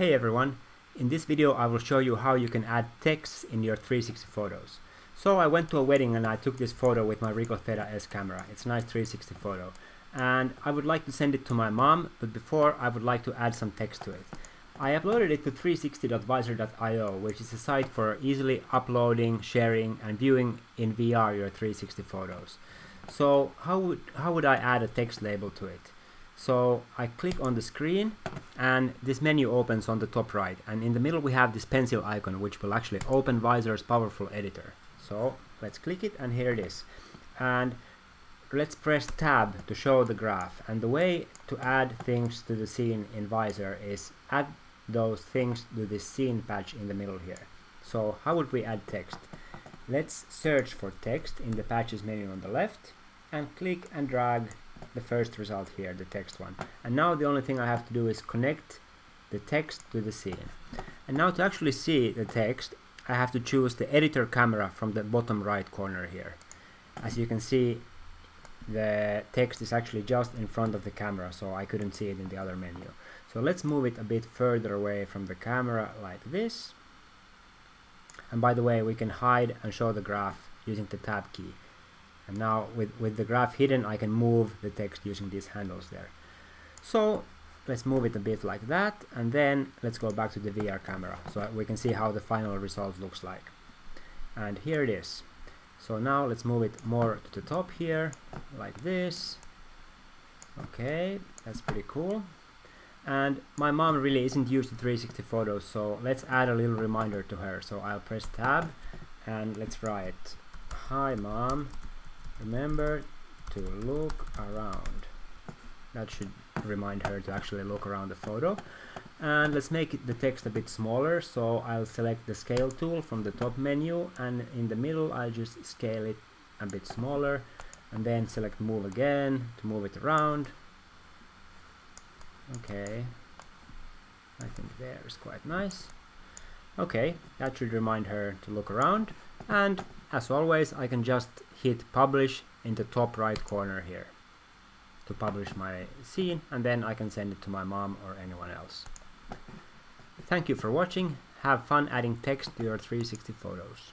Hey everyone, in this video I will show you how you can add text in your 360 photos. So I went to a wedding and I took this photo with my Ricoh Theta S camera. It's a nice 360 photo. And I would like to send it to my mom, but before I would like to add some text to it. I uploaded it to 360.visor.io, which is a site for easily uploading, sharing and viewing in VR your 360 photos. So how would, how would I add a text label to it? So I click on the screen and this menu opens on the top right and in the middle we have this pencil icon which will actually open Visor's powerful editor. So let's click it and here it is. And let's press tab to show the graph and the way to add things to the scene in Visor is add those things to this scene patch in the middle here. So how would we add text? Let's search for text in the patches menu on the left and click and drag the first result here, the text one. And now the only thing I have to do is connect the text to the scene. And now to actually see the text, I have to choose the editor camera from the bottom right corner here. As you can see, the text is actually just in front of the camera, so I couldn't see it in the other menu. So let's move it a bit further away from the camera like this. And by the way, we can hide and show the graph using the tab key. And now with, with the graph hidden, I can move the text using these handles there. So let's move it a bit like that. And then let's go back to the VR camera so we can see how the final result looks like. And here it is. So now let's move it more to the top here, like this. Okay, that's pretty cool. And my mom really isn't used to 360 photos, so let's add a little reminder to her. So I'll press tab and let's write, Hi mom, remember to look around. That should remind her to actually look around the photo. And let's make the text a bit smaller so I'll select the scale tool from the top menu and in the middle I'll just scale it a bit smaller and then select move again to move it around. Okay. I think there is quite nice. Okay that should remind her to look around. And as always I can just hit publish in the top right corner here to publish my scene and then I can send it to my mom or anyone else. Thank you for watching, have fun adding text to your 360 photos.